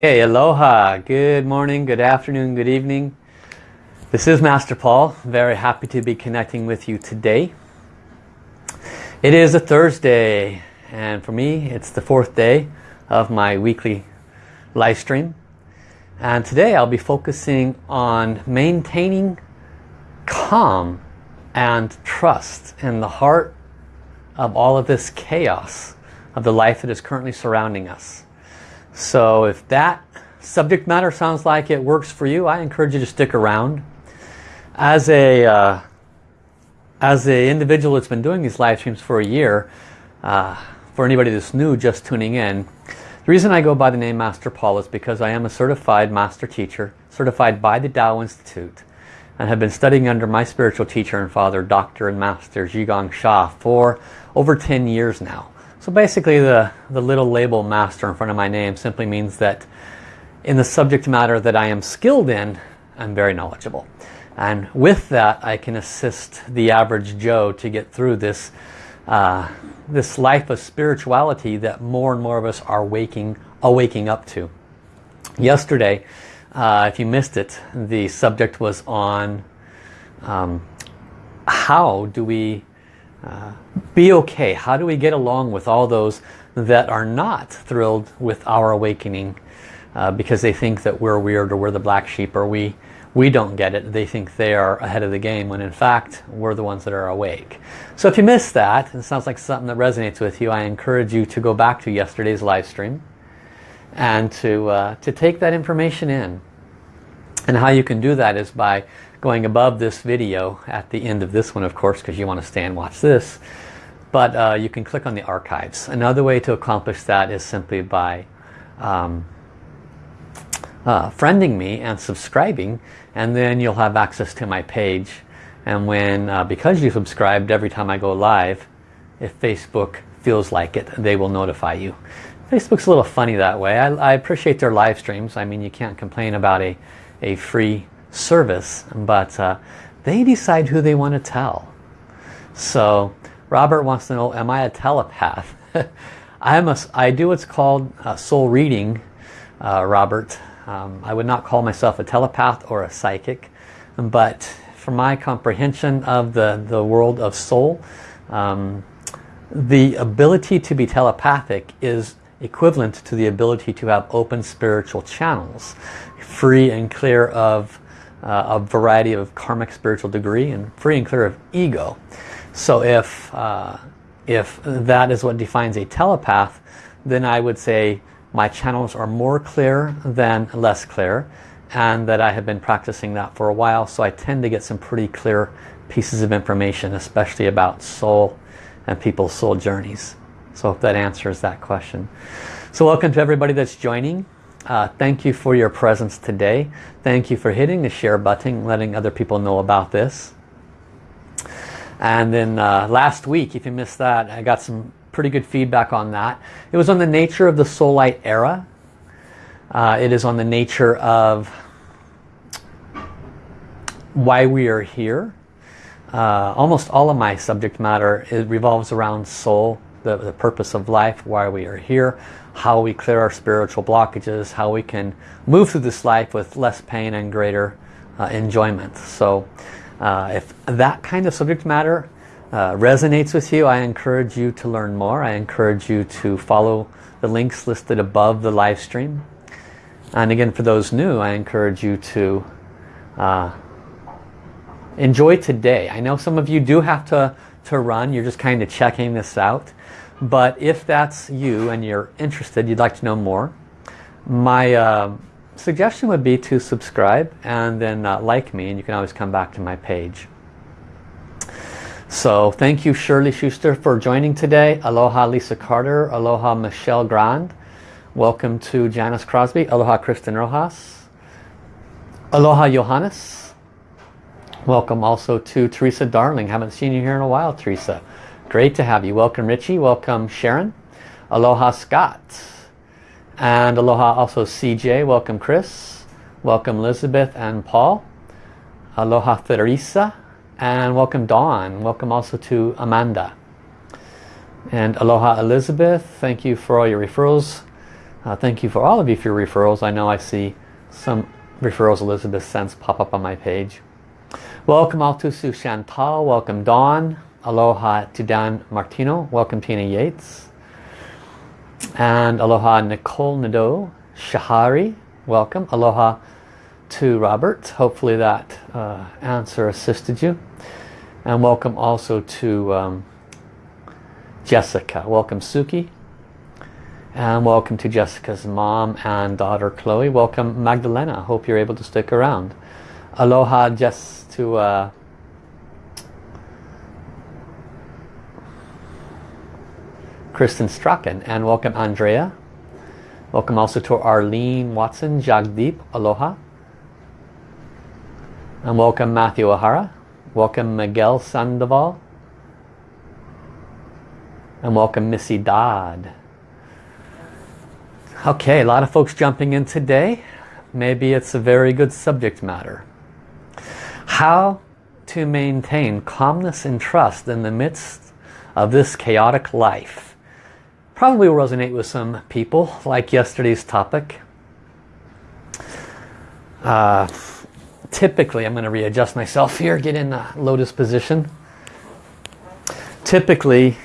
Hey, aloha. Good morning, good afternoon, good evening. This is Master Paul. Very happy to be connecting with you today. It is a Thursday and for me it's the fourth day of my weekly live stream. And today I'll be focusing on maintaining calm and trust in the heart of all of this chaos of the life that is currently surrounding us. So if that subject matter sounds like it works for you, I encourage you to stick around. As a uh, as an individual that's been doing these live streams for a year, uh, for anybody that's new just tuning in, the reason I go by the name Master Paul is because I am a certified master teacher, certified by the Tao Institute, and have been studying under my spiritual teacher and father, Dr. and Master Zhi Gang Sha, for over 10 years now. So basically the, the little label master in front of my name simply means that in the subject matter that I am skilled in, I'm very knowledgeable. And with that, I can assist the average Joe to get through this, uh, this life of spirituality that more and more of us are waking, awaking up to. Yesterday, uh, if you missed it, the subject was on um, how do we uh, be okay. How do we get along with all those that are not thrilled with our awakening uh, because they think that we're weird or we're the black sheep or we we don't get it. They think they are ahead of the game when in fact we're the ones that are awake. So if you missed that, and it sounds like something that resonates with you, I encourage you to go back to yesterday's live stream and to, uh, to take that information in. And how you can do that is by going above this video at the end of this one of course because you want to stay and watch this. But uh, you can click on the archives. Another way to accomplish that is simply by um, uh, friending me and subscribing and then you'll have access to my page. And when uh, because you subscribed every time I go live if Facebook feels like it they will notify you. Facebook's a little funny that way. I, I appreciate their live streams. I mean you can't complain about a a free service, but uh, they decide who they want to tell. So Robert wants to know, am I a telepath? I'm a, I do what's called soul reading, uh, Robert. Um, I would not call myself a telepath or a psychic, but from my comprehension of the, the world of soul, um, the ability to be telepathic is equivalent to the ability to have open spiritual channels, free and clear of uh, a variety of karmic spiritual degree and free and clear of ego. So if, uh, if that is what defines a telepath, then I would say my channels are more clear than less clear and that I have been practicing that for a while so I tend to get some pretty clear pieces of information especially about soul and people's soul journeys. So if that answers that question. So welcome to everybody that's joining. Uh, thank you for your presence today. Thank you for hitting the share button, letting other people know about this. And then uh, last week, if you missed that, I got some pretty good feedback on that. It was on the nature of the soul light era. Uh, it is on the nature of why we are here. Uh, almost all of my subject matter revolves around soul, the, the purpose of life, why we are here, how we clear our spiritual blockages, how we can move through this life with less pain and greater uh, enjoyment. So uh, if that kind of subject matter uh, resonates with you, I encourage you to learn more. I encourage you to follow the links listed above the live stream. And again, for those new, I encourage you to uh, enjoy today. I know some of you do have to, to run. You're just kind of checking this out. But if that's you and you're interested, you'd like to know more, my uh, suggestion would be to subscribe and then uh, like me and you can always come back to my page. So thank you Shirley Schuster for joining today. Aloha Lisa Carter. Aloha Michelle Grand. Welcome to Janice Crosby. Aloha Kristen Rojas. Aloha Johannes. Welcome also to Teresa Darling. Haven't seen you here in a while, Teresa. Great to have you. Welcome Richie. Welcome Sharon. Aloha Scott. And aloha also CJ. Welcome Chris. Welcome Elizabeth and Paul. Aloha Theresa. And welcome Dawn. Welcome also to Amanda. And aloha Elizabeth. Thank you for all your referrals. Uh, thank you for all of you for your referrals. I know I see some referrals Elizabeth sends pop up on my page. Welcome all to Sue Chantal. Welcome Dawn. Aloha to Dan Martino. Welcome Tina Yates. And aloha Nicole Nadeau. Shahari. Welcome. Aloha to Robert. Hopefully that uh, answer assisted you. And welcome also to um, Jessica. Welcome Suki. And welcome to Jessica's mom and daughter Chloe. Welcome Magdalena. Hope you're able to stick around. Aloha Jess to uh, Kristen Strachan. And welcome Andrea. Welcome also to Arlene Watson, Jagdeep. Aloha. And welcome Matthew O'Hara. Welcome Miguel Sandoval. And welcome Missy Dodd. Okay, a lot of folks jumping in today. Maybe it's a very good subject matter. How to maintain calmness and trust in the midst of this chaotic life. Probably will resonate with some people, like yesterday's topic. Uh, typically, I'm going to readjust myself here, get in the lotus position. Typically,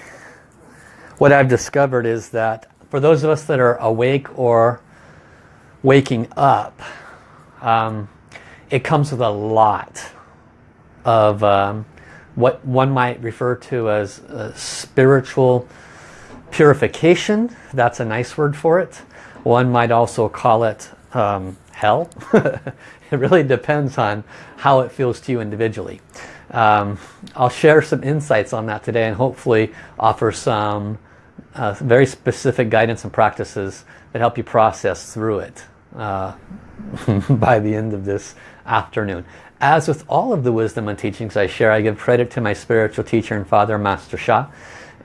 what I've discovered is that for those of us that are awake or waking up, um, it comes with a lot of um, what one might refer to as spiritual purification. That's a nice word for it. One might also call it um, hell. it really depends on how it feels to you individually. Um, I'll share some insights on that today and hopefully offer some uh, very specific guidance and practices that help you process through it uh, by the end of this afternoon. As with all of the wisdom and teachings I share, I give credit to my spiritual teacher and father, Master Sha.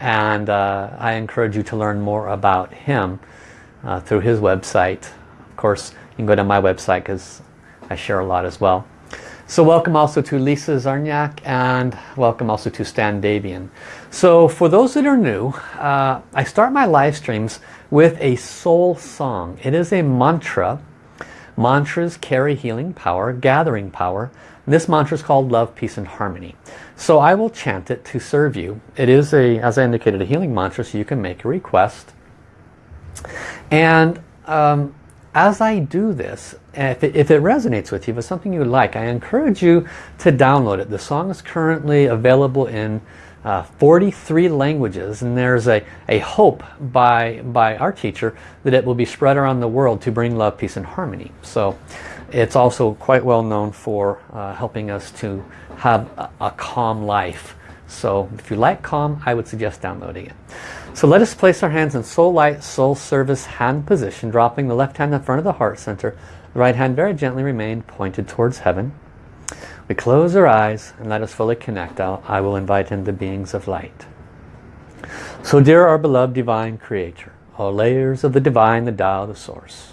And uh, I encourage you to learn more about him uh, through his website. Of course, you can go to my website because I share a lot as well. So welcome also to Lisa Zarniak and welcome also to Stan Davian. So for those that are new, uh, I start my live streams with a soul song. It is a mantra. Mantras carry healing power, gathering power. This mantra is called Love, Peace and Harmony. So I will chant it to serve you. It is a, as I indicated, a healing mantra so you can make a request. And um, as I do this, if it, if it, resonates with you, if it's something you like, I encourage you to download it. The song is currently available in uh, 43 languages and there's a, a hope by, by our teacher that it will be spread around the world to bring love, peace and harmony. So it's also quite well known for uh, helping us to have a, a calm life. So if you like calm, I would suggest downloading it. So let us place our hands in soul light, soul service hand position, dropping the left hand in front of the heart center. The right hand very gently remain pointed towards heaven. We close our eyes and let us fully connect. I'll, I will invite in the beings of light. So dear our beloved divine creator, all layers of the divine, the Tao, the source.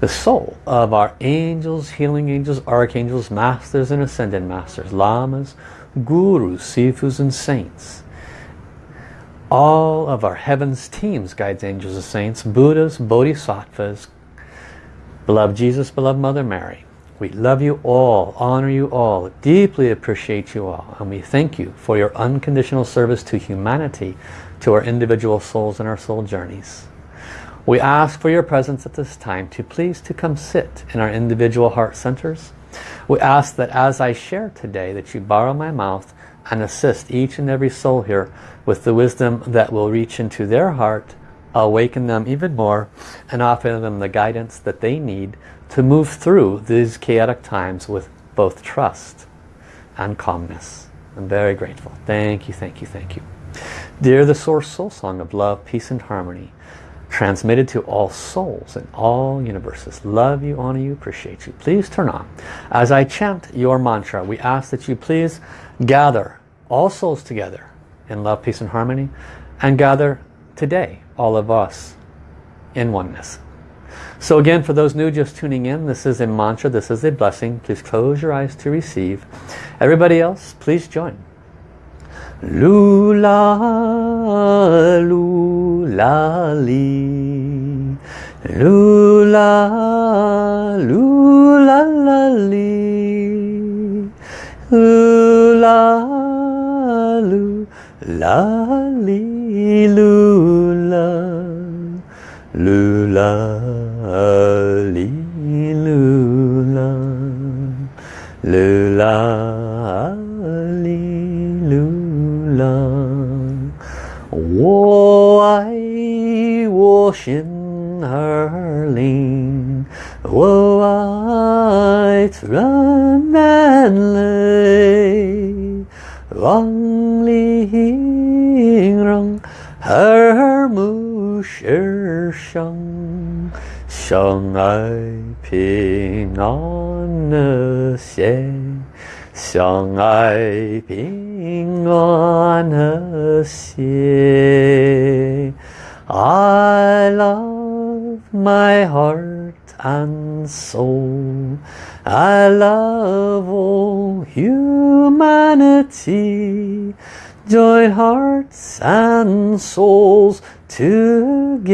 The soul of our angels, healing angels, archangels, masters and ascended masters, lamas, gurus, sifus and saints all of our heavens teams, guides, angels, and saints, Buddhas, Bodhisattvas, beloved Jesus, beloved Mother Mary. We love you all, honor you all, deeply appreciate you all, and we thank you for your unconditional service to humanity, to our individual souls and our soul journeys. We ask for your presence at this time to please to come sit in our individual heart centers. We ask that as I share today that you borrow my mouth and assist each and every soul here with the wisdom that will reach into their heart, awaken them even more, and offer them the guidance that they need to move through these chaotic times with both trust and calmness. I'm very grateful. Thank you, thank you, thank you. Dear the Source Soul Song of Love, Peace and Harmony, transmitted to all souls in all universes. Love you, honor you, appreciate you. Please turn on. As I chant your mantra, we ask that you please gather all souls together in love, peace and harmony and gather today all of us in oneness. So again, for those new just tuning in, this is a mantra, this is a blessing. Please close your eyes to receive. Everybody else, please join. Lula, lula, li. Lula, lula, la, li. Lula, lula, li, lula. Lula, 阿里路亚路亚阿里路亚我爱我心儿里我爱人民哎王凌云龙儿木石生 相爱平安和谐。相爱平安和谐。I love my heart and soul. I love all humanity. Join hearts and souls together.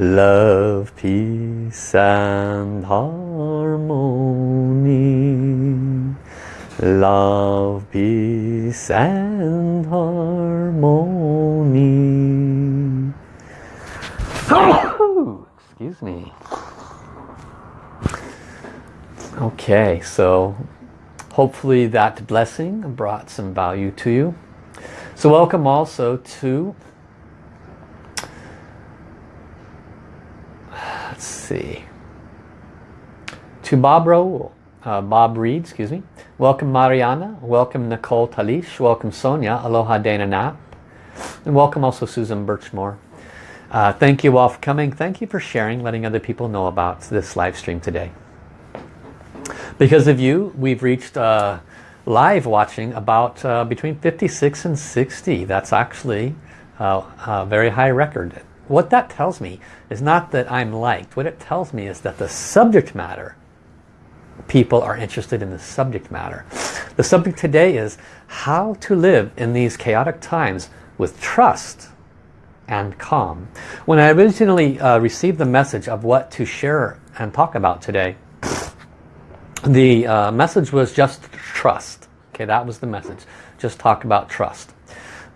Love, peace and harmony. Love, peace and harmony. Excuse me. Okay, so hopefully that blessing brought some value to you. So welcome also to, let's see, to Bob Raoul, uh, Bob Reed, excuse me. Welcome Mariana, welcome Nicole Talish, welcome Sonia, aloha Dana Knapp, and welcome also Susan Birchmore. Uh, thank you all for coming. Thank you for sharing, letting other people know about this live stream today. Because of you, we've reached uh, live watching about uh, between 56 and 60. That's actually uh, a very high record. What that tells me is not that I'm liked. What it tells me is that the subject matter, people are interested in the subject matter. The subject today is how to live in these chaotic times with trust and calm. When I originally uh, received the message of what to share and talk about today, the uh, message was just trust. Okay, that was the message. Just talk about trust.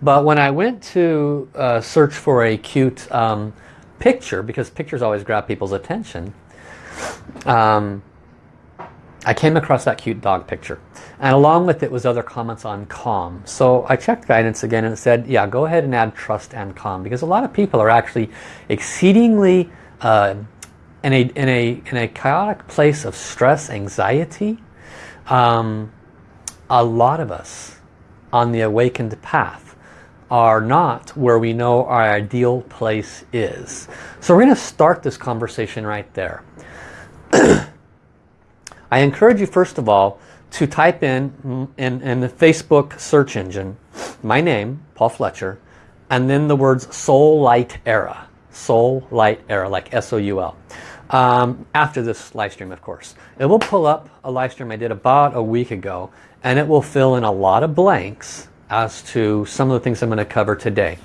But when I went to uh, search for a cute um, picture, because pictures always grab people's attention, um, I came across that cute dog picture. And along with it was other comments on calm. So I checked guidance again and it said, yeah, go ahead and add trust and calm. Because a lot of people are actually exceedingly uh, in, a, in, a, in a chaotic place of stress, anxiety. Um, a lot of us on the awakened path are not where we know our ideal place is. So we're going to start this conversation right there. I encourage you first of all to type in, in, in the Facebook search engine my name, Paul Fletcher, and then the words Soul Light Era. Soul Light Era, like S-O-U-L. Um, after this live stream, of course. It will pull up a live stream I did about a week ago, and it will fill in a lot of blanks as to some of the things I'm going to cover today.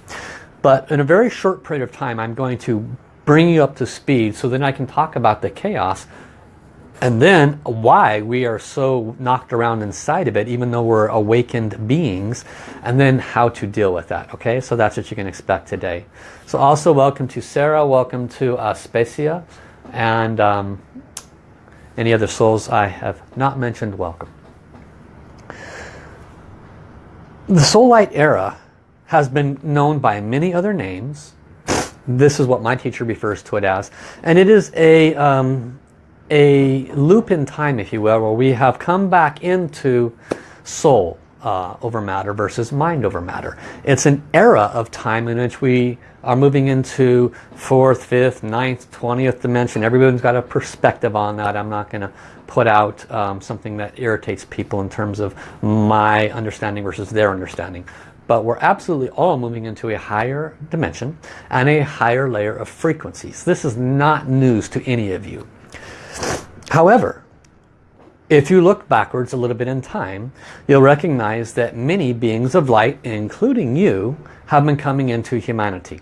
But in a very short period of time, I'm going to bring you up to speed so then I can talk about the chaos and then why we are so knocked around inside of it even though we're awakened beings and then how to deal with that okay? So that's what you can expect today. So also welcome to Sarah welcome to uh, Specia and um, any other souls I have not mentioned welcome the soul light era has been known by many other names. This is what my teacher refers to it as. And it is a um, a loop in time, if you will, where we have come back into soul uh, over matter versus mind over matter. It's an era of time in which we are moving into fourth, fifth, ninth, twentieth dimension. Everyone's got a perspective on that. I'm not going to put out um, something that irritates people in terms of my understanding versus their understanding. But we're absolutely all moving into a higher dimension and a higher layer of frequencies. This is not news to any of you. However, if you look backwards a little bit in time, you'll recognize that many beings of light, including you, have been coming into humanity.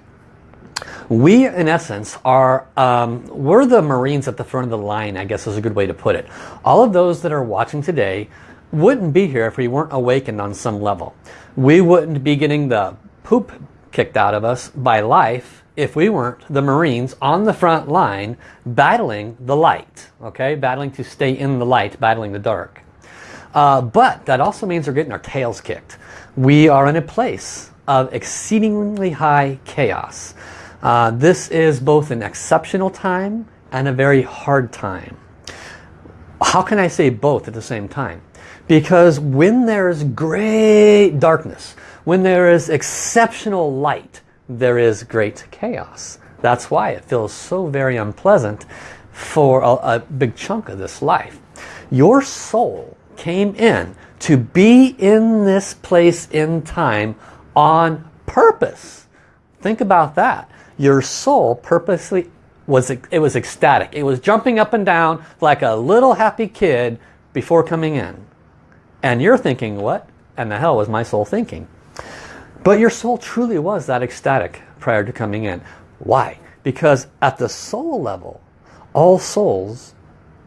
We, in essence, are um, we're the Marines at the front of the line, I guess is a good way to put it. All of those that are watching today wouldn't be here if we weren't awakened on some level. We wouldn't be getting the poop kicked out of us by life if we weren't the Marines on the front line battling the light. Okay, battling to stay in the light, battling the dark. Uh, but that also means we're getting our tails kicked. We are in a place of exceedingly high chaos. Uh, this is both an exceptional time and a very hard time. How can I say both at the same time? Because when there is great darkness, when there is exceptional light, there is great chaos. That's why it feels so very unpleasant for a, a big chunk of this life. Your soul came in to be in this place in time on purpose. Think about that. Your soul purposely was it was ecstatic. It was jumping up and down like a little happy kid before coming in. And you're thinking, what? And the hell was my soul thinking? But your soul truly was that ecstatic prior to coming in. Why? Because at the soul level, all souls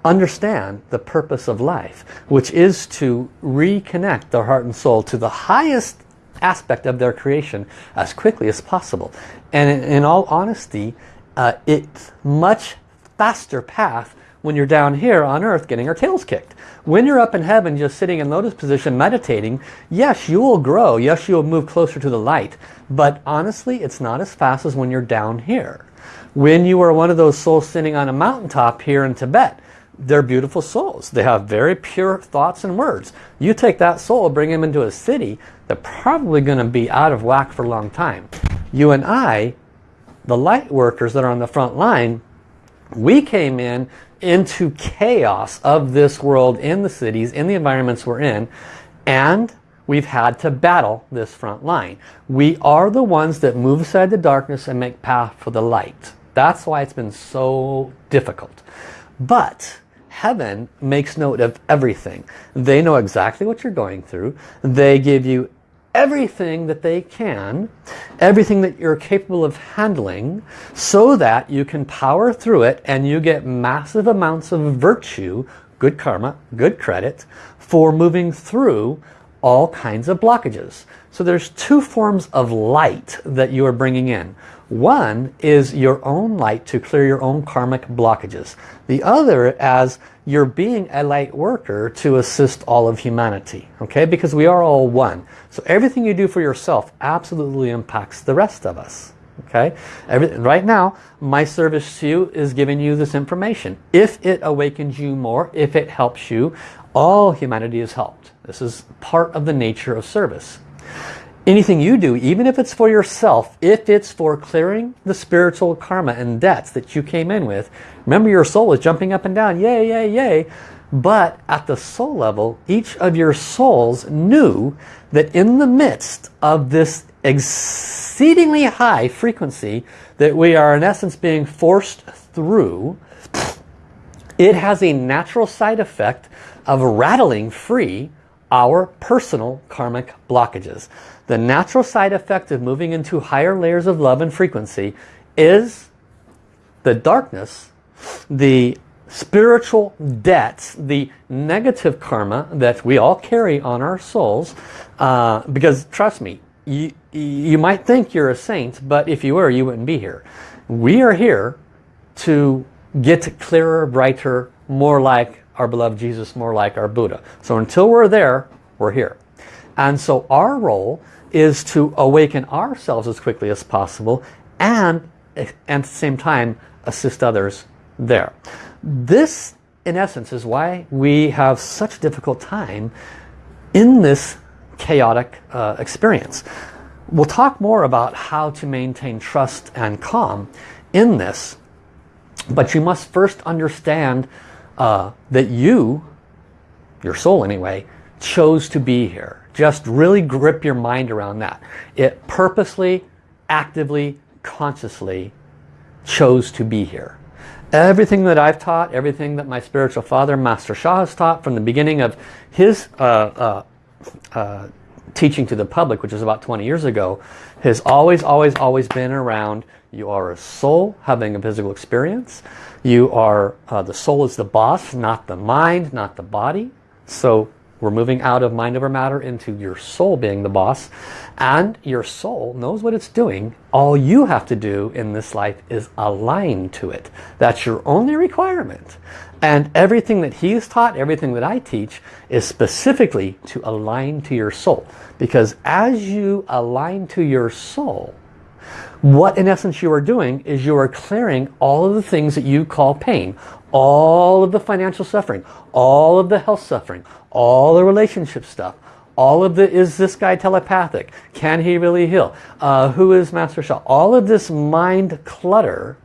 understand the purpose of life, which is to reconnect their heart and soul to the highest aspect of their creation as quickly as possible. And in, in all honesty, uh, it's much faster path when you're down here on earth getting our tails kicked. When you're up in heaven just sitting in lotus position meditating, yes, you will grow. Yes, you will move closer to the light. But honestly, it's not as fast as when you're down here. When you are one of those souls sitting on a mountaintop here in Tibet, they're beautiful souls. They have very pure thoughts and words. You take that soul, bring them into a city, they're probably going to be out of whack for a long time. You and I, the light workers that are on the front line, we came in into chaos of this world in the cities, in the environments we're in, and we've had to battle this front line. We are the ones that move aside the darkness and make path for the light. That's why it's been so difficult. But heaven makes note of everything. They know exactly what you're going through. They give you everything that they can, everything that you're capable of handling, so that you can power through it and you get massive amounts of virtue, good karma, good credit, for moving through all kinds of blockages. So there's two forms of light that you are bringing in. One is your own light to clear your own karmic blockages. The other as you're being a light worker to assist all of humanity. Okay, because we are all one. So everything you do for yourself absolutely impacts the rest of us. Okay, Every, right now my service to you is giving you this information. If it awakens you more, if it helps you, all humanity is helped. This is part of the nature of service anything you do, even if it's for yourself, if it's for clearing the spiritual karma and debts that you came in with, remember your soul is jumping up and down, yay, yay, yay. But at the soul level, each of your souls knew that in the midst of this exceedingly high frequency that we are in essence being forced through, it has a natural side effect of rattling free our personal karmic blockages. The natural side effect of moving into higher layers of love and frequency is the darkness, the spiritual debts, the negative karma that we all carry on our souls. Uh, because trust me, you, you might think you're a saint, but if you were, you wouldn't be here. We are here to get clearer, brighter, more like our beloved Jesus, more like our Buddha. So until we're there, we're here. And so our role is to awaken ourselves as quickly as possible and, and at the same time assist others there. This in essence is why we have such a difficult time in this chaotic uh, experience. We'll talk more about how to maintain trust and calm in this but you must first understand uh, that you, your soul anyway, chose to be here. Just really grip your mind around that. It purposely, actively, consciously chose to be here. Everything that I've taught, everything that my spiritual father, Master Sha, has taught from the beginning of his uh, uh, uh, teaching to the public, which is about 20 years ago, has always, always, always been around You are a soul having a physical experience. You are, uh, the soul is the boss, not the mind, not the body. So we're moving out of mind over matter into your soul being the boss. And your soul knows what it's doing. All you have to do in this life is align to it. That's your only requirement. And everything that he's taught, everything that I teach, is specifically to align to your soul. Because as you align to your soul, what in essence you are doing is you are clearing all of the things that you call pain. All of the financial suffering, all of the health suffering, all the relationship stuff, all of the, is this guy telepathic? Can he really heal? Uh, who is Master Sha? All of this mind clutter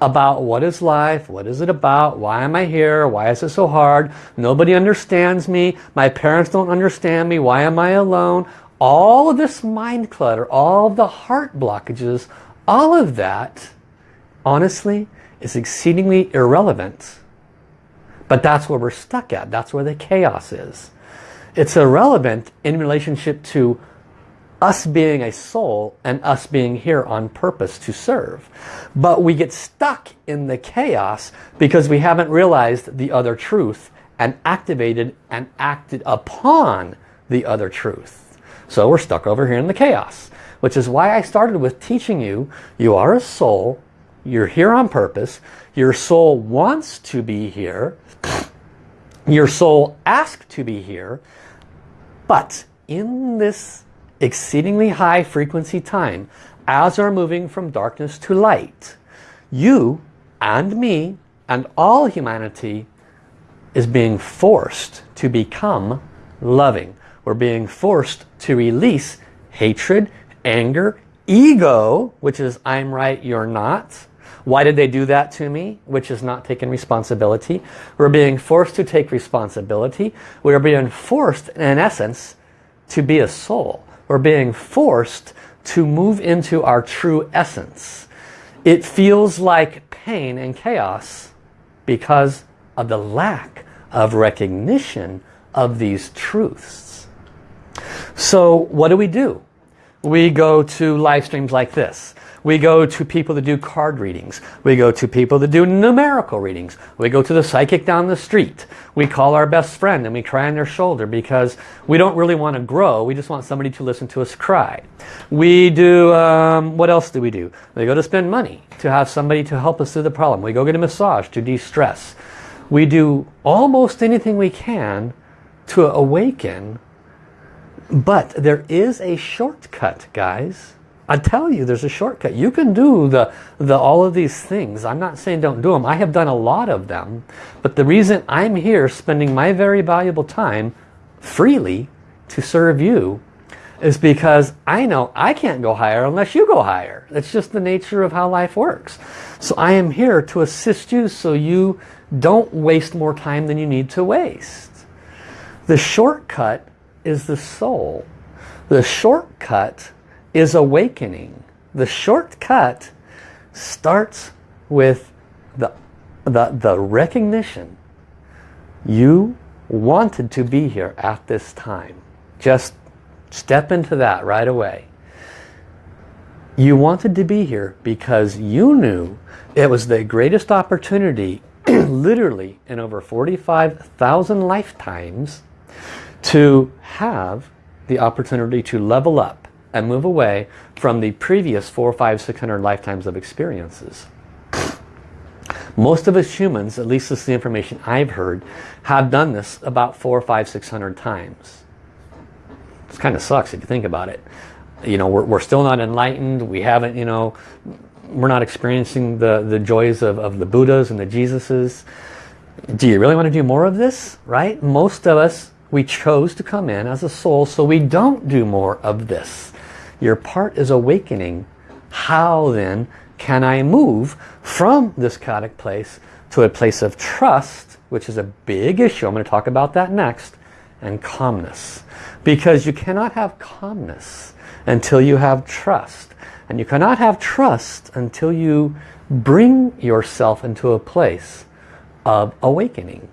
about what is life, what is it about, why am I here, why is it so hard, nobody understands me, my parents don't understand me, why am I alone, all of this mind clutter, all the heart blockages, all of that, honestly, is exceedingly irrelevant. But that's where we're stuck at. That's where the chaos is. It's irrelevant in relationship to us being a soul and us being here on purpose to serve. But we get stuck in the chaos because we haven't realized the other truth and activated and acted upon the other truth. So we're stuck over here in the chaos, which is why I started with teaching you, you are a soul, you're here on purpose, your soul wants to be here, your soul asked to be here, but in this exceedingly high frequency time, as we're moving from darkness to light, you and me and all humanity is being forced to become loving. We're being forced to release hatred, anger, ego, which is I'm right, you're not. Why did they do that to me? Which is not taking responsibility. We're being forced to take responsibility. We're being forced, in essence, to be a soul. We're being forced to move into our true essence. It feels like pain and chaos because of the lack of recognition of these truths. So what do we do? We go to live streams like this. We go to people that do card readings. We go to people that do numerical readings. We go to the psychic down the street. We call our best friend and we cry on their shoulder because we don't really want to grow. We just want somebody to listen to us cry. We do, um, what else do we do? We go to spend money to have somebody to help us through the problem. We go get a massage to de-stress. We do almost anything we can to awaken but there is a shortcut guys I tell you, there's a shortcut. You can do the, the all of these things. I'm not saying don't do them. I have done a lot of them. But the reason I'm here spending my very valuable time freely to serve you is because I know I can't go higher unless you go higher. It's just the nature of how life works. So I am here to assist you so you don't waste more time than you need to waste. The shortcut is the soul. The shortcut is awakening. The shortcut starts with the, the, the recognition you wanted to be here at this time. Just step into that right away. You wanted to be here because you knew it was the greatest opportunity literally in over 45,000 lifetimes to have the opportunity to level up and move away from the previous four, five, six hundred lifetimes of experiences. Most of us humans, at least this is the information I've heard, have done this about four, five, six hundred times. It kind of sucks if you think about it. You know, we're, we're still not enlightened. We haven't, you know, we're not experiencing the, the joys of, of the Buddhas and the Jesuses. Do you really want to do more of this? Right? Most of us, we chose to come in as a soul so we don't do more of this. Your part is awakening. How then can I move from this chaotic place to a place of trust, which is a big issue. I'm going to talk about that next. And calmness. Because you cannot have calmness until you have trust. And you cannot have trust until you bring yourself into a place of awakening.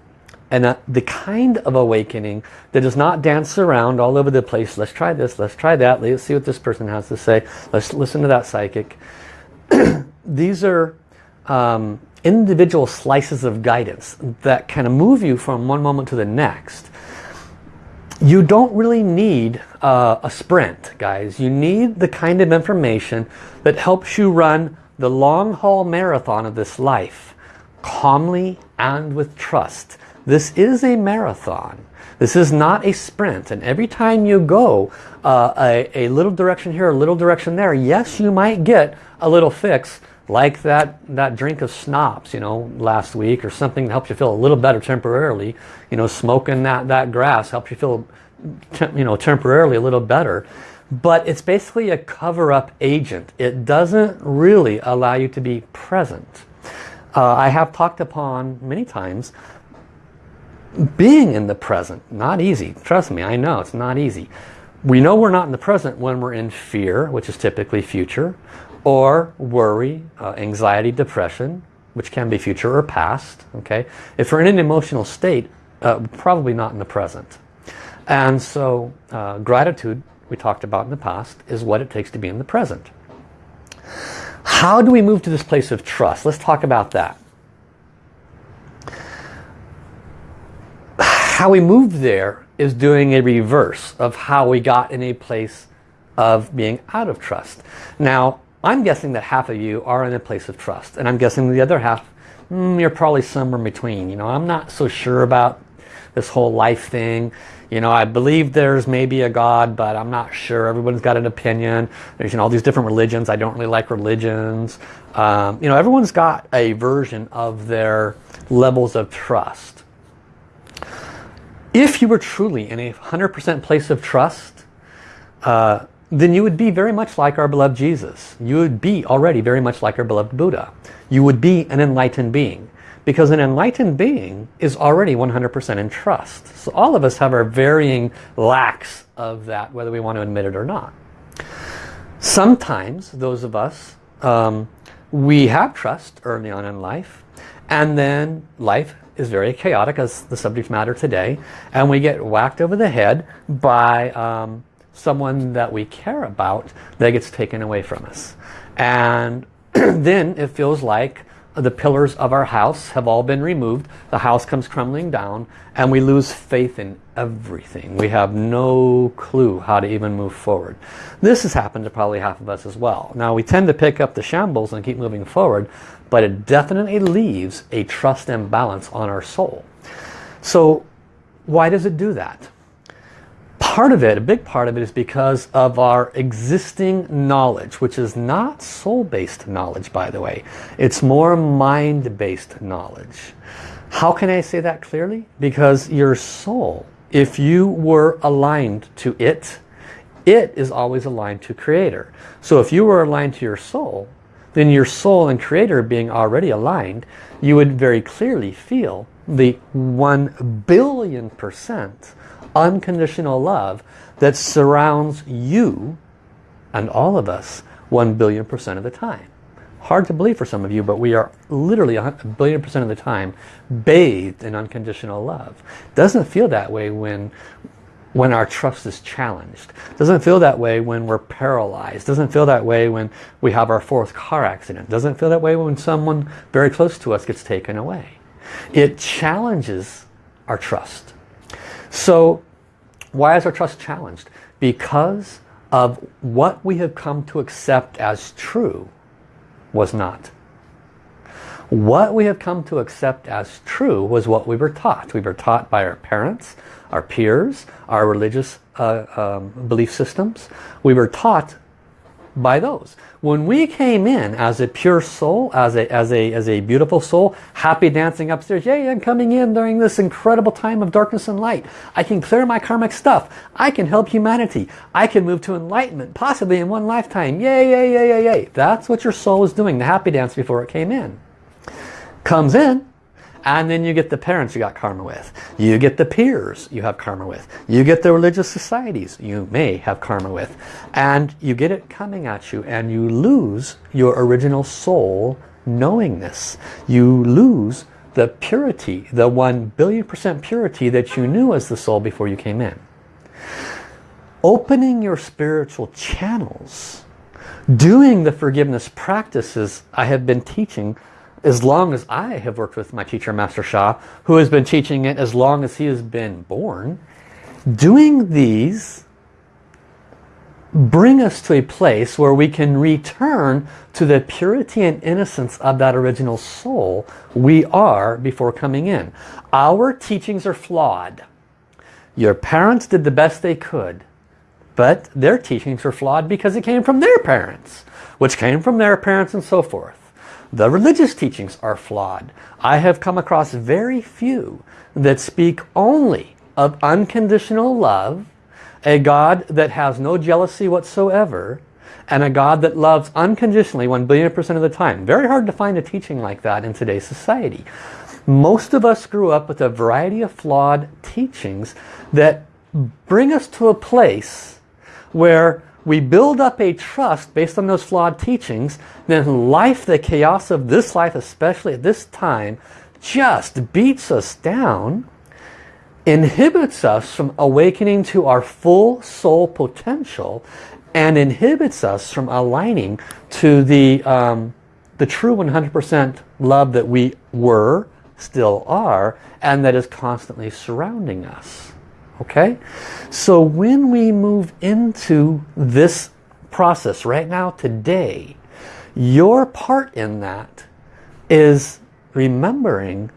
And uh, the kind of awakening that does not dance around all over the place. Let's try this, let's try that, let's see what this person has to say. Let's listen to that psychic. these are um, individual slices of guidance that kind of move you from one moment to the next. You don't really need uh, a sprint, guys. You need the kind of information that helps you run the long haul marathon of this life calmly and with trust. This is a marathon. This is not a sprint. And every time you go uh, a, a little direction here, a little direction there, yes, you might get a little fix like that, that drink of schnapps, you know, last week or something that helps you feel a little better temporarily. You know, smoking that, that grass helps you feel, you know, temporarily a little better. But it's basically a cover-up agent. It doesn't really allow you to be present. Uh, I have talked upon many times being in the present. Not easy. Trust me, I know it's not easy. We know we're not in the present when we're in fear, which is typically future, or worry, uh, anxiety, depression, which can be future or past. Okay, If we're in an emotional state, uh, probably not in the present. And so uh, gratitude, we talked about in the past, is what it takes to be in the present. How do we move to this place of trust? Let's talk about that. How we move there is doing a reverse of how we got in a place of being out of trust. Now, I'm guessing that half of you are in a place of trust. And I'm guessing the other half, mm, you're probably somewhere in between. You know, I'm not so sure about this whole life thing. You know, I believe there's maybe a God, but I'm not sure. Everyone's got an opinion. There's you know, all these different religions. I don't really like religions. Um, you know, everyone's got a version of their levels of trust. If you were truly in a 100% place of trust, uh, then you would be very much like our beloved Jesus. You would be already very much like our beloved Buddha. You would be an enlightened being. Because an enlightened being is already 100% in trust. So all of us have our varying lacks of that, whether we want to admit it or not. Sometimes, those of us, um, we have trust early on in life, and then life is very chaotic as the subject matter today, and we get whacked over the head by um, someone that we care about that gets taken away from us. And then it feels like the pillars of our house have all been removed. The house comes crumbling down and we lose faith in everything. We have no clue how to even move forward. This has happened to probably half of us as well. Now we tend to pick up the shambles and keep moving forward, but it definitely leaves a trust imbalance on our soul. So why does it do that? part of it, a big part of it is because of our existing knowledge, which is not soul-based knowledge, by the way. It's more mind-based knowledge. How can I say that clearly? Because your soul, if you were aligned to it, it is always aligned to Creator. So if you were aligned to your soul, then your soul and Creator being already aligned, you would very clearly feel the 1 billion percent unconditional love that surrounds you and all of us 1 billion percent of the time. Hard to believe for some of you, but we are literally a billion percent of the time bathed in unconditional love. Doesn't feel that way when when our trust is challenged. Doesn't feel that way when we're paralyzed. Doesn't feel that way when we have our fourth car accident. Doesn't feel that way when someone very close to us gets taken away. It challenges our trust. So why is our trust challenged? Because of what we have come to accept as true was not. What we have come to accept as true was what we were taught. We were taught by our parents, our peers, our religious uh, um, belief systems. We were taught by those. When we came in as a pure soul, as a, as a, as a beautiful soul, happy dancing upstairs, yay, I'm coming in during this incredible time of darkness and light. I can clear my karmic stuff. I can help humanity. I can move to enlightenment, possibly in one lifetime. Yay, yay, yay, yay, yay. That's what your soul was doing, the happy dance before it came in. Comes in, and then you get the parents you got karma with. You get the peers you have karma with. You get the religious societies you may have karma with. And you get it coming at you and you lose your original soul knowingness. You lose the purity, the one billion percent purity that you knew as the soul before you came in. Opening your spiritual channels doing the forgiveness practices I have been teaching as long as I have worked with my teacher Master Sha who has been teaching it as long as he has been born doing these bring us to a place where we can return to the purity and innocence of that original soul we are before coming in. Our teachings are flawed. Your parents did the best they could, but their teachings were flawed because it came from their parents, which came from their parents and so forth. The religious teachings are flawed. I have come across very few that speak only of unconditional love a God that has no jealousy whatsoever and a God that loves unconditionally 1 billion percent of the time. Very hard to find a teaching like that in today's society. Most of us grew up with a variety of flawed teachings that bring us to a place where we build up a trust based on those flawed teachings, then life, the chaos of this life, especially at this time, just beats us down inhibits us from awakening to our full soul potential and inhibits us from aligning to the, um, the true 100% love that we were, still are, and that is constantly surrounding us. Okay? So when we move into this process right now, today, your part in that is remembering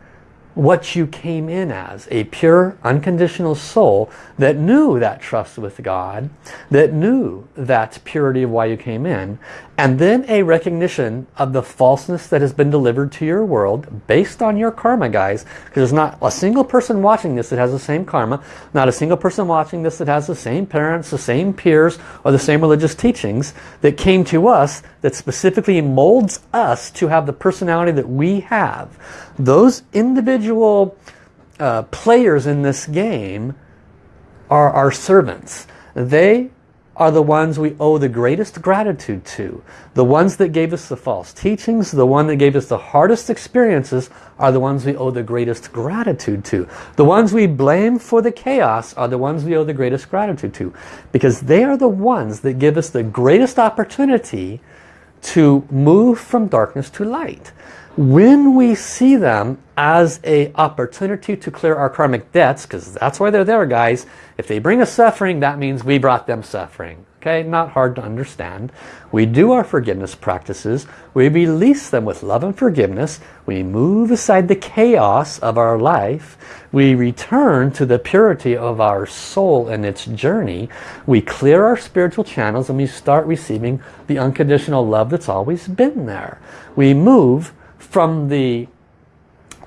what you came in as, a pure, unconditional soul that knew that trust with God, that knew that purity of why you came in, and then a recognition of the falseness that has been delivered to your world based on your karma, guys, because there's not a single person watching this that has the same karma, not a single person watching this that has the same parents, the same peers, or the same religious teachings that came to us that specifically molds us to have the personality that we have. Those individual uh, players in this game are our servants. They are the ones we owe the greatest gratitude to. The ones that gave us the false teachings, the one that gave us the hardest experiences are the ones we owe the greatest gratitude to. The ones we blame for the chaos are the ones we owe the greatest gratitude to. Because they are the ones that give us the greatest opportunity to move from darkness to light. When we see them as a opportunity to clear our karmic debts, because that's why they're there guys, if they bring us suffering, that means we brought them suffering. Okay, not hard to understand. We do our forgiveness practices. We release them with love and forgiveness. We move aside the chaos of our life. We return to the purity of our soul and its journey. We clear our spiritual channels and we start receiving the unconditional love that's always been there. We move from the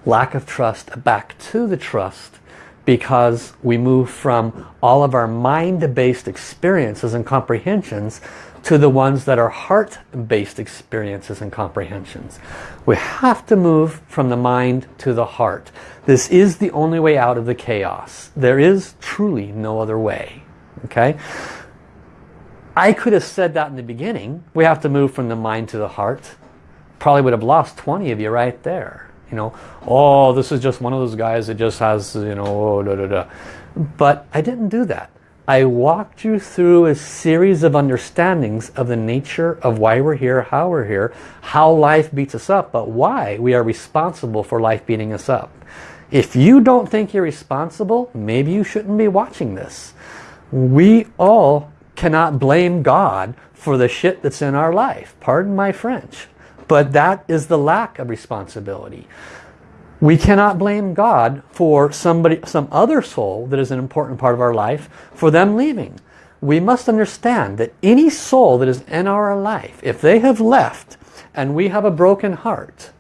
lack of trust back to the trust because we move from all of our mind-based experiences and comprehensions to the ones that are heart-based experiences and comprehensions. We have to move from the mind to the heart. This is the only way out of the chaos. There is truly no other way. Okay? I could have said that in the beginning. We have to move from the mind to the heart. Probably would have lost 20 of you right there you know, oh, this is just one of those guys that just has, you know, oh, da, da, da. But I didn't do that. I walked you through a series of understandings of the nature of why we're here, how we're here, how life beats us up, but why we are responsible for life beating us up. If you don't think you're responsible, maybe you shouldn't be watching this. We all cannot blame God for the shit that's in our life. Pardon my French. But that is the lack of responsibility. We cannot blame God for somebody, some other soul that is an important part of our life for them leaving. We must understand that any soul that is in our life, if they have left and we have a broken heart,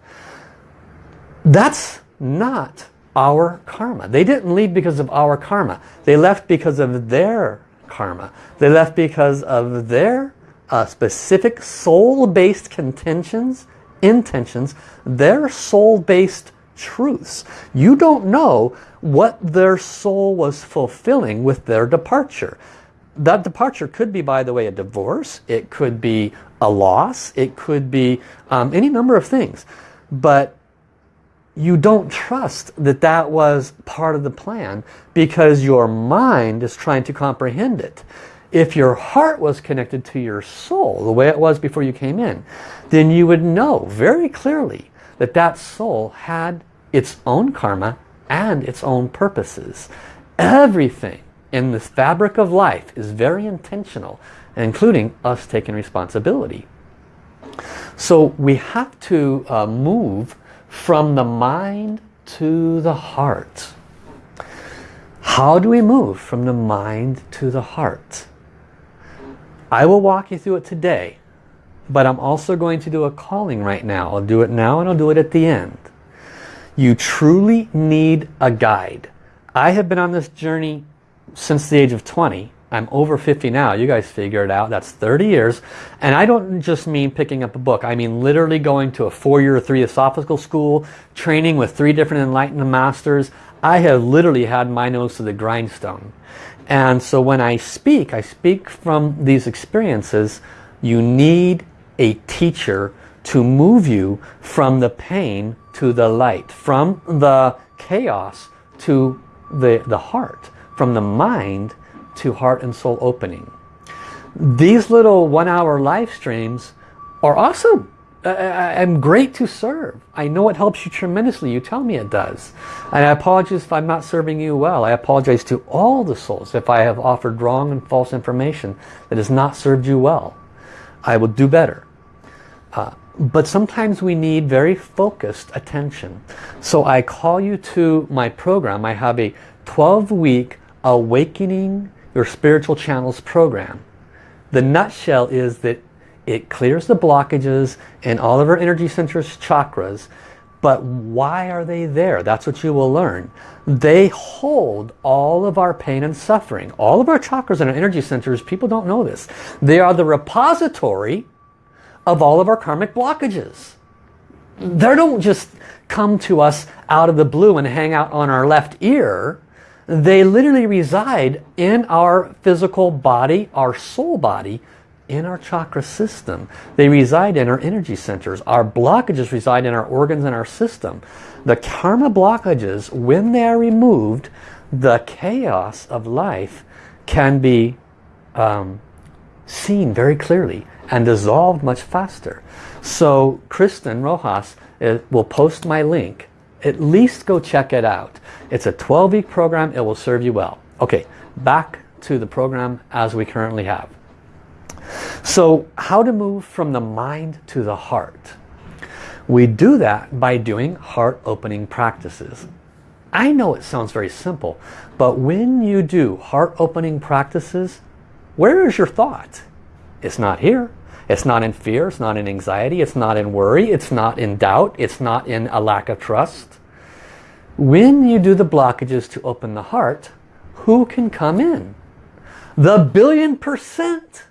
that's not our karma. They didn't leave because of our karma. They left because of their karma. They left because of their uh, specific soul-based contentions, intentions, their soul-based truths. You don't know what their soul was fulfilling with their departure. That departure could be, by the way, a divorce. It could be a loss. It could be um, any number of things. But you don't trust that that was part of the plan because your mind is trying to comprehend it. If your heart was connected to your soul, the way it was before you came in, then you would know very clearly that that soul had its own karma and its own purposes. Everything in this fabric of life is very intentional, including us taking responsibility. So we have to uh, move from the mind to the heart. How do we move from the mind to the heart? I will walk you through it today, but I'm also going to do a calling right now. I'll do it now and I'll do it at the end. You truly need a guide. I have been on this journey since the age of 20. I'm over 50 now. You guys figure it out. That's 30 years. And I don't just mean picking up a book. I mean literally going to a four-year, three Theosophical school, training with three different enlightened masters. I have literally had my nose to the grindstone. And so when I speak, I speak from these experiences. You need a teacher to move you from the pain to the light, from the chaos to the, the heart, from the mind to heart and soul opening. These little one hour live streams are awesome. I'm great to serve. I know it helps you tremendously. You tell me it does. And I apologize if I'm not serving you well. I apologize to all the souls if I have offered wrong and false information that has not served you well. I will do better. Uh, but sometimes we need very focused attention. So I call you to my program. I have a 12-week Awakening Your Spiritual Channels program. The nutshell is that it clears the blockages in all of our energy centers, chakras. But why are they there? That's what you will learn. They hold all of our pain and suffering. All of our chakras and our energy centers, people don't know this. They are the repository of all of our karmic blockages. They don't just come to us out of the blue and hang out on our left ear. They literally reside in our physical body, our soul body, in our chakra system. They reside in our energy centers. Our blockages reside in our organs and our system. The karma blockages, when they are removed, the chaos of life can be um, seen very clearly and dissolved much faster. So Kristen Rojas uh, will post my link. At least go check it out. It's a 12-week program. It will serve you well. Okay, back to the program as we currently have. So how to move from the mind to the heart? We do that by doing heart opening practices. I know it sounds very simple, but when you do heart opening practices, where is your thought? It's not here. It's not in fear, it's not in anxiety, it's not in worry, it's not in doubt, it's not in a lack of trust. When you do the blockages to open the heart, who can come in? The billion percent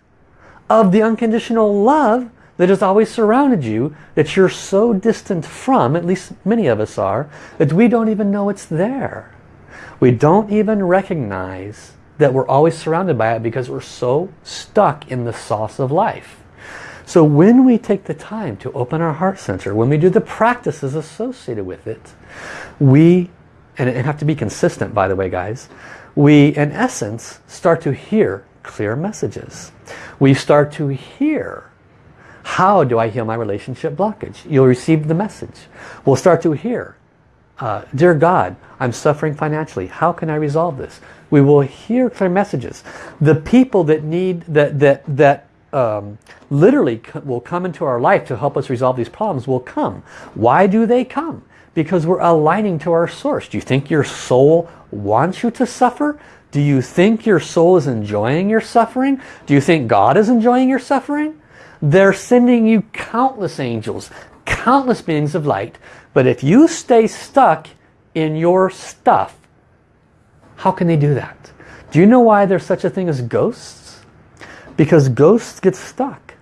of the unconditional love that has always surrounded you, that you're so distant from, at least many of us are, that we don't even know it's there. We don't even recognize that we're always surrounded by it because we're so stuck in the sauce of life. So when we take the time to open our heart center, when we do the practices associated with it, we, and it have to be consistent by the way guys, we in essence start to hear clear messages. We start to hear how do I heal my relationship blockage? You'll receive the message. We'll start to hear, uh, dear God, I'm suffering financially. How can I resolve this? We will hear clear messages. The people that need, that, that, that um, literally will come into our life to help us resolve these problems will come. Why do they come? Because we're aligning to our source. Do you think your soul wants you to suffer? Do you think your soul is enjoying your suffering? Do you think God is enjoying your suffering? They're sending you countless angels, countless beings of light. But if you stay stuck in your stuff, how can they do that? Do you know why there's such a thing as ghosts? Because ghosts get stuck.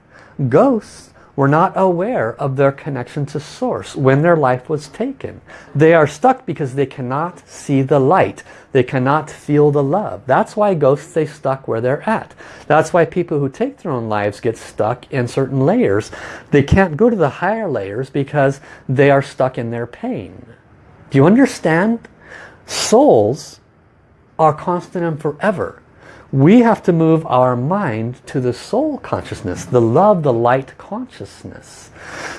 Ghosts were not aware of their connection to source when their life was taken. They are stuck because they cannot see the light. They cannot feel the love. That's why ghosts stay stuck where they're at. That's why people who take their own lives get stuck in certain layers. They can't go to the higher layers because they are stuck in their pain. Do you understand? Souls are constant and forever. We have to move our mind to the soul consciousness, the love, the light consciousness.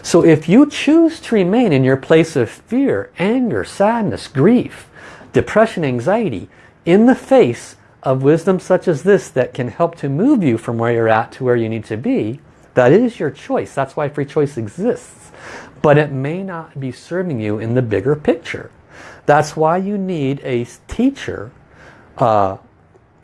So if you choose to remain in your place of fear, anger, sadness, grief, depression, anxiety, in the face of wisdom such as this that can help to move you from where you're at to where you need to be, that is your choice. That's why free choice exists. But it may not be serving you in the bigger picture. That's why you need a teacher uh,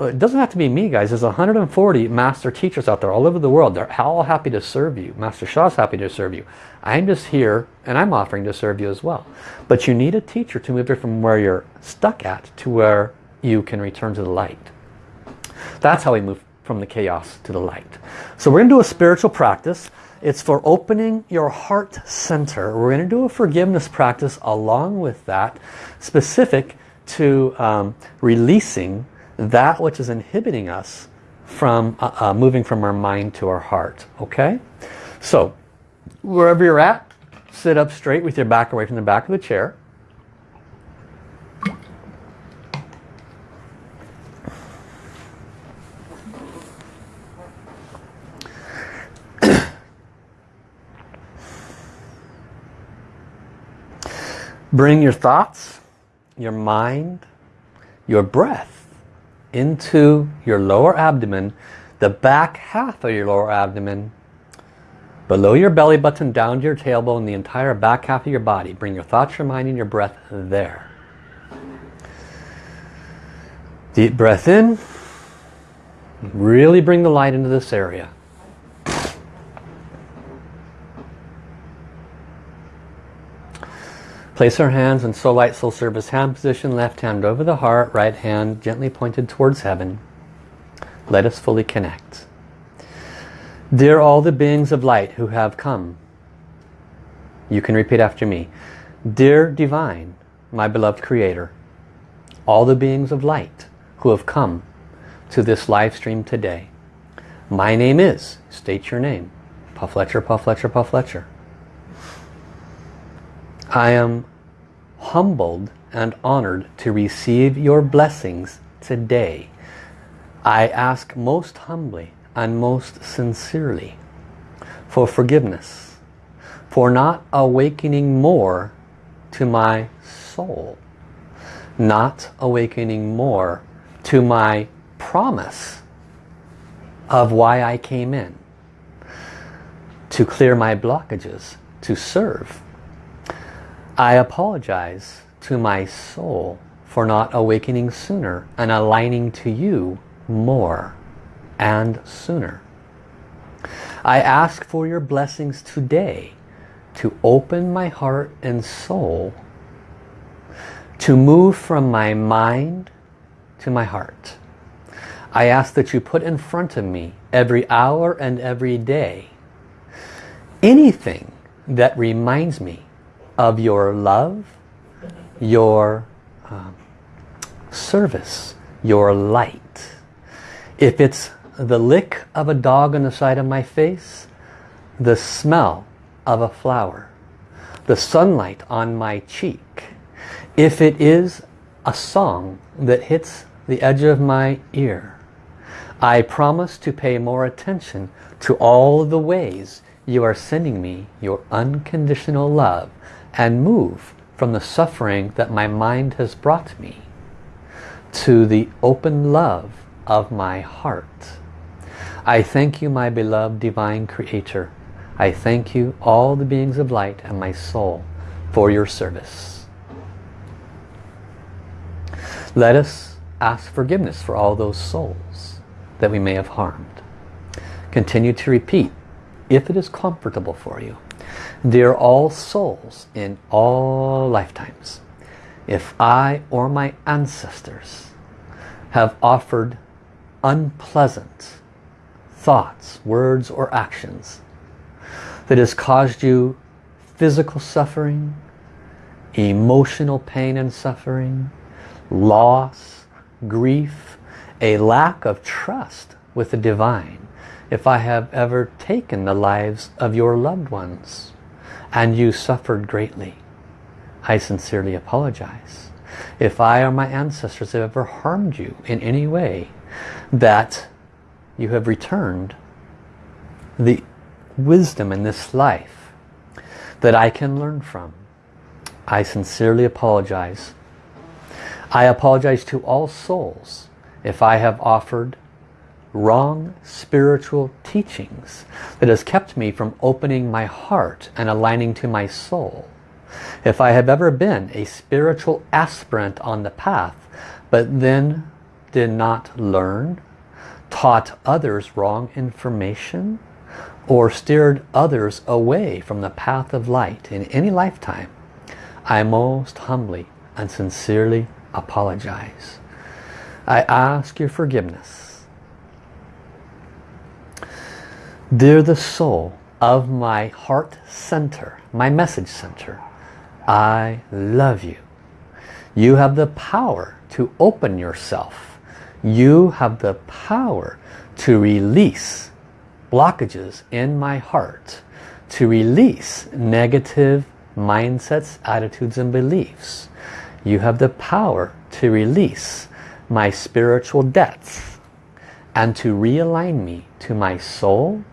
it doesn't have to be me guys. There's 140 master teachers out there all over the world. They're all happy to serve you. Master Sha's happy to serve you. I'm just here and I'm offering to serve you as well. But you need a teacher to move you from where you're stuck at to where you can return to the light. That's how we move from the chaos to the light. So we're going to do a spiritual practice. It's for opening your heart center. We're going to do a forgiveness practice along with that specific to um, releasing that which is inhibiting us from uh, uh, moving from our mind to our heart. Okay? So, wherever you're at, sit up straight with your back away from the back of the chair. Bring your thoughts, your mind, your breath into your lower abdomen, the back half of your lower abdomen, below your belly button, down to your tailbone, the entire back half of your body. Bring your thoughts, your mind, and your breath there. Deep breath in. Really bring the light into this area. Place our hands in Soul Light, Soul Service hand position, left hand over the heart, right hand gently pointed towards heaven. Let us fully connect. Dear all the beings of light who have come, you can repeat after me. Dear Divine, my beloved Creator, all the beings of light who have come to this live stream today. My name is, state your name, Puff Fletcher, Puff Fletcher, Puff Fletcher. I am humbled and honored to receive your blessings today. I ask most humbly and most sincerely for forgiveness, for not awakening more to my soul, not awakening more to my promise of why I came in, to clear my blockages, to serve I apologize to my soul for not awakening sooner and aligning to you more and sooner. I ask for your blessings today to open my heart and soul to move from my mind to my heart. I ask that you put in front of me every hour and every day anything that reminds me of your love, your um, service, your light. If it's the lick of a dog on the side of my face, the smell of a flower, the sunlight on my cheek, if it is a song that hits the edge of my ear, I promise to pay more attention to all the ways you are sending me your unconditional love and move from the suffering that my mind has brought me to the open love of my heart. I thank you, my beloved Divine Creator. I thank you, all the beings of light and my soul, for your service. Let us ask forgiveness for all those souls that we may have harmed. Continue to repeat, if it is comfortable for you, Dear all souls in all lifetimes, if I or my ancestors have offered unpleasant thoughts, words or actions that has caused you physical suffering, emotional pain and suffering, loss, grief, a lack of trust with the divine, if I have ever taken the lives of your loved ones, and you suffered greatly. I sincerely apologize. If I or my ancestors have ever harmed you in any way, that you have returned the wisdom in this life that I can learn from. I sincerely apologize. I apologize to all souls if I have offered wrong spiritual teachings that has kept me from opening my heart and aligning to my soul. If I have ever been a spiritual aspirant on the path but then did not learn, taught others wrong information, or steered others away from the path of light in any lifetime, I most humbly and sincerely apologize. I ask your forgiveness. Dear the soul of my heart center, my message center, I love you. You have the power to open yourself. You have the power to release blockages in my heart, to release negative mindsets, attitudes and beliefs. You have the power to release my spiritual debts and to realign me to my soul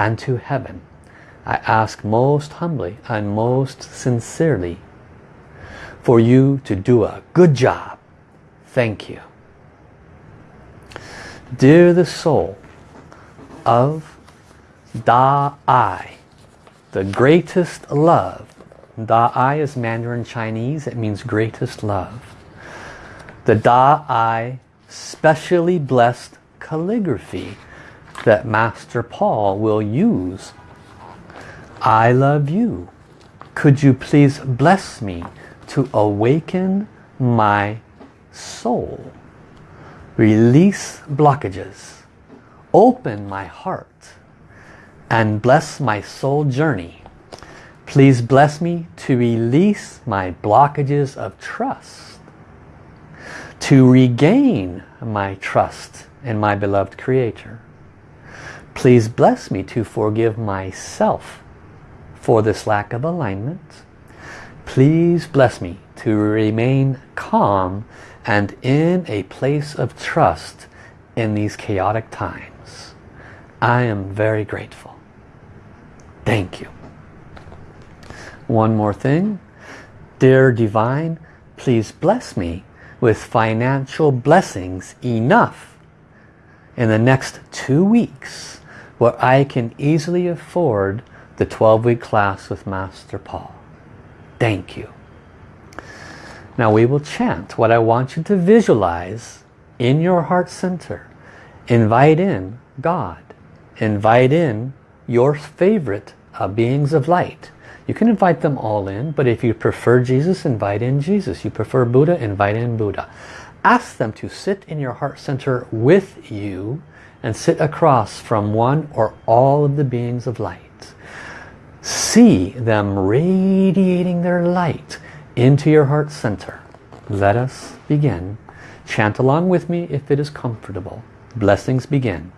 and to heaven. I ask most humbly and most sincerely for you to do a good job. Thank you. Dear the soul of Da Ai, the greatest love. Da Ai is Mandarin Chinese. It means greatest love. The Da Ai specially blessed calligraphy that Master Paul will use. I love you. Could you please bless me to awaken my soul. Release blockages. Open my heart. And bless my soul journey. Please bless me to release my blockages of trust. To regain my trust in my beloved Creator. Please bless me to forgive myself for this lack of alignment Please bless me to remain calm and in a place of trust in these chaotic times. I am very grateful. Thank you. One more thing. Dear Divine, please bless me with financial blessings enough in the next two weeks where I can easily afford the 12-week class with Master Paul. Thank you. Now we will chant what I want you to visualize in your heart center. Invite in God. Invite in your favorite uh, beings of light. You can invite them all in, but if you prefer Jesus, invite in Jesus. You prefer Buddha, invite in Buddha. Ask them to sit in your heart center with you and sit across from one or all of the beings of light see them radiating their light into your heart center. Let us begin. Chant along with me if it is comfortable. Blessings begin.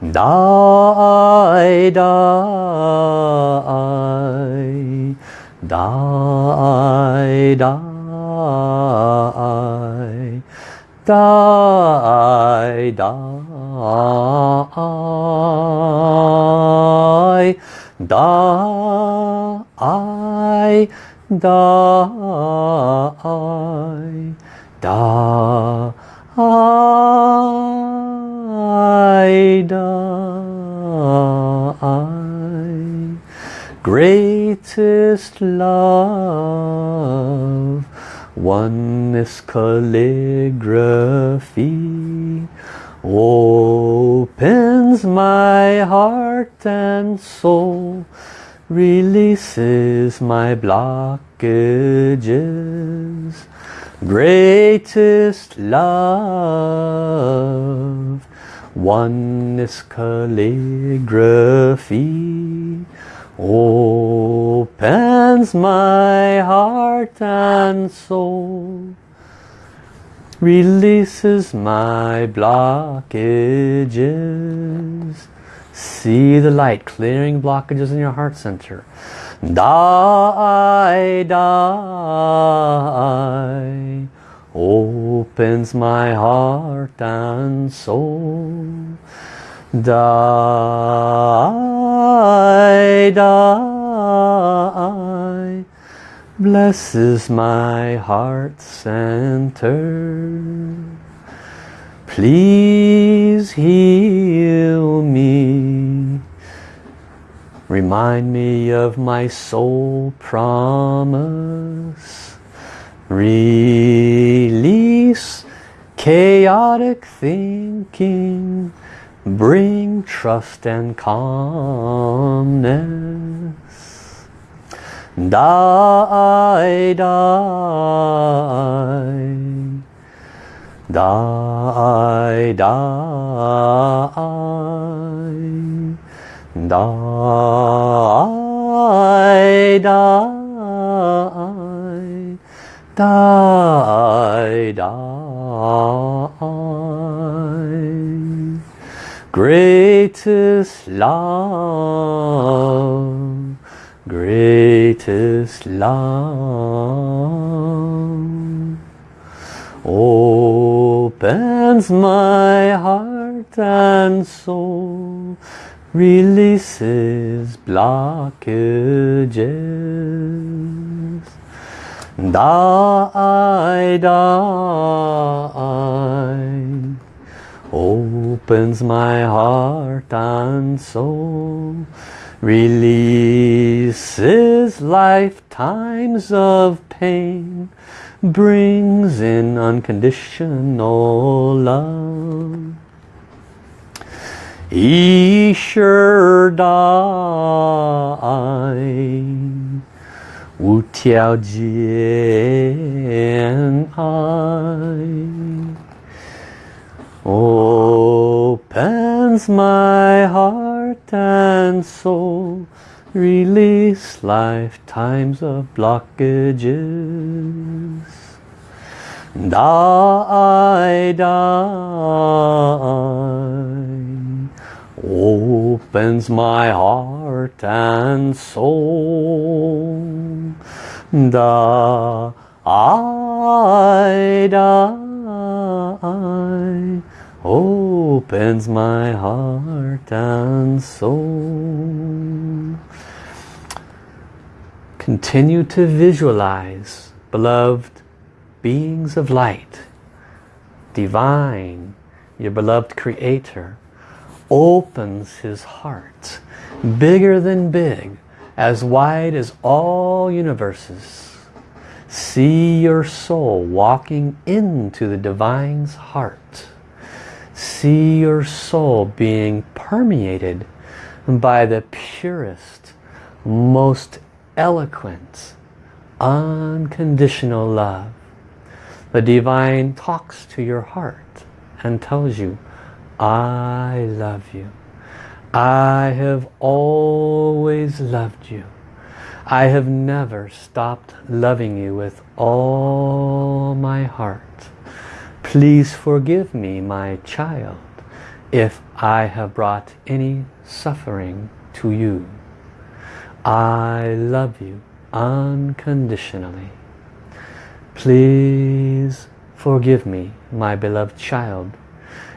Die, die, die, die, die, die, da I da I da I da I greatest love oneness calligraphy opens my heart and soul releases my blockages. Greatest love oneness calligraphy opens my heart and soul releases my blockages. See the light clearing blockages in your heart center. Die, die, opens my heart and soul. Die, die, blesses my heart center. Please heal me. Remind me of my soul promise. Release chaotic thinking. Bring trust and calmness. Die, die. Die, die. Die, die. Die, die. Greatest love, greatest love opens my heart and soul, releases blockages. Die, die, opens my heart and soul, Releases lifetimes of pain, brings in unconditional love. Isher Wu Tiao Jian I opens my heart and soul release lifetimes of blockages. Die die opens my heart and soul. Da I die opens my heart and soul. Continue to visualize beloved beings of light divine your beloved creator opens his heart bigger than big as wide as all universes. See your soul walking into the divine's heart see your soul being permeated by the purest most eloquent unconditional love the divine talks to your heart and tells you I love you. I have always loved you. I have never stopped loving you with all my heart. Please forgive me, my child, if I have brought any suffering to you. I love you unconditionally. Please forgive me, my beloved child,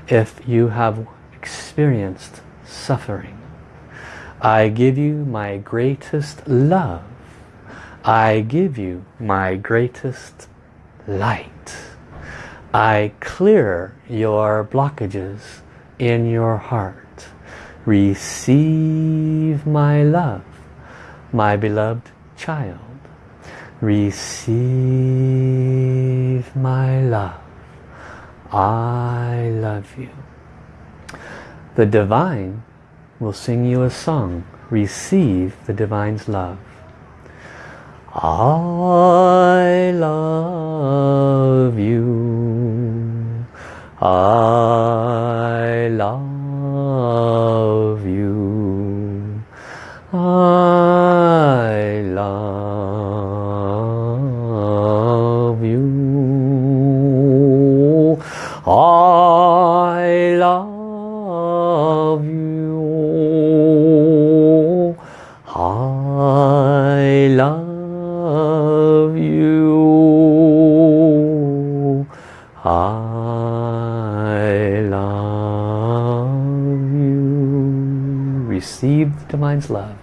if you have experienced suffering. I give you my greatest love. I give you my greatest light. I clear your blockages in your heart. Receive my love, my beloved child. Receive my love. I love you. The divine will sing you a song. Receive the divine's love. I love you. I love finds love.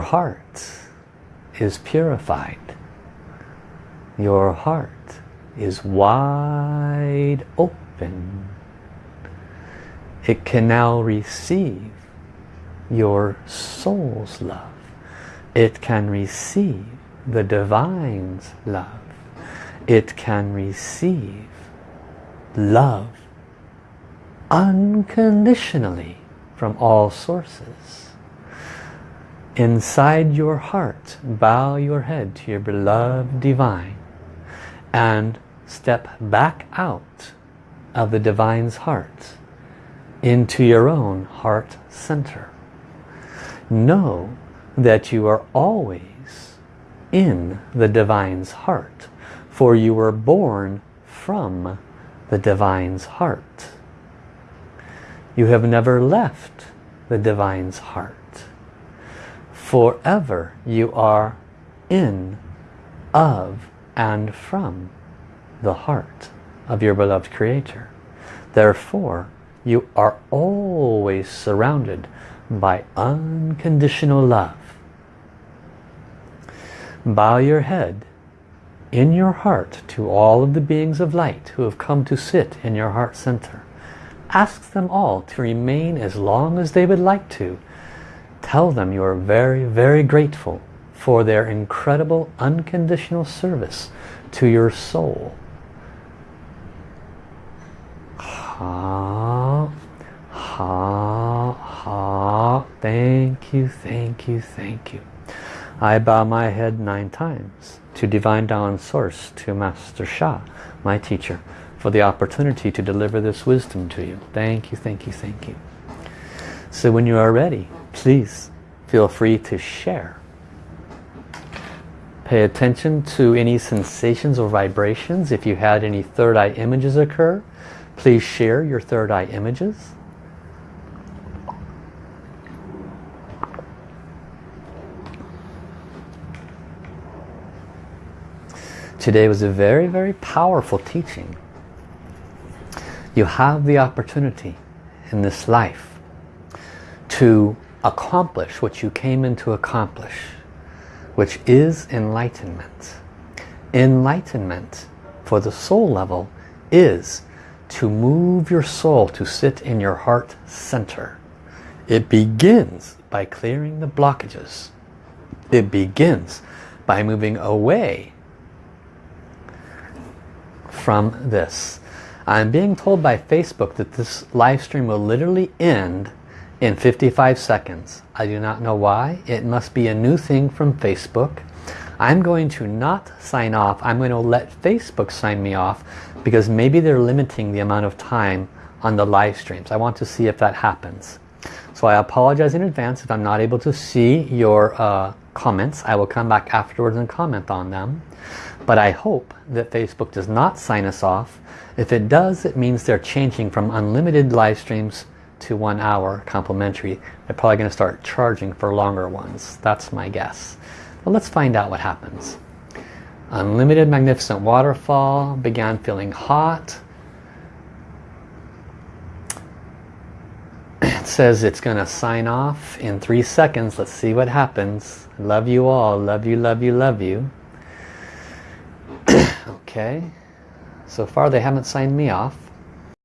Heart is purified. Your heart is wide open. It can now receive your soul's love. It can receive the divine's love. It can receive love unconditionally from all sources. Inside your heart, bow your head to your beloved divine and step back out of the divine's heart into your own heart center. Know that you are always in the divine's heart for you were born from the divine's heart. You have never left the divine's heart. Forever you are in, of, and from the heart of your beloved Creator. Therefore, you are always surrounded by unconditional love. Bow your head in your heart to all of the beings of light who have come to sit in your heart center. Ask them all to remain as long as they would like to. Tell them you are very, very grateful for their incredible unconditional service to your soul. Ha, ha, ha. Thank you, thank you, thank you. I bow my head nine times to Divine Tao Source, to Master Sha, my teacher, for the opportunity to deliver this wisdom to you. Thank you, thank you, thank you. So when you are ready, please feel free to share. Pay attention to any sensations or vibrations. If you had any third eye images occur, please share your third eye images. Today was a very, very powerful teaching. You have the opportunity in this life to accomplish what you came in to accomplish, which is enlightenment. Enlightenment for the soul level is to move your soul to sit in your heart center. It begins by clearing the blockages. It begins by moving away from this. I'm being told by Facebook that this live stream will literally end in 55 seconds. I do not know why. It must be a new thing from Facebook. I'm going to not sign off. I'm going to let Facebook sign me off because maybe they're limiting the amount of time on the live streams. I want to see if that happens. So I apologize in advance if I'm not able to see your uh, comments. I will come back afterwards and comment on them. But I hope that Facebook does not sign us off. If it does, it means they're changing from unlimited live streams to one hour complimentary. They're probably going to start charging for longer ones. That's my guess. But let's find out what happens. Unlimited Magnificent Waterfall began feeling hot. It says it's going to sign off in three seconds. Let's see what happens. Love you all. Love you, love you, love you. okay. So far they haven't signed me off.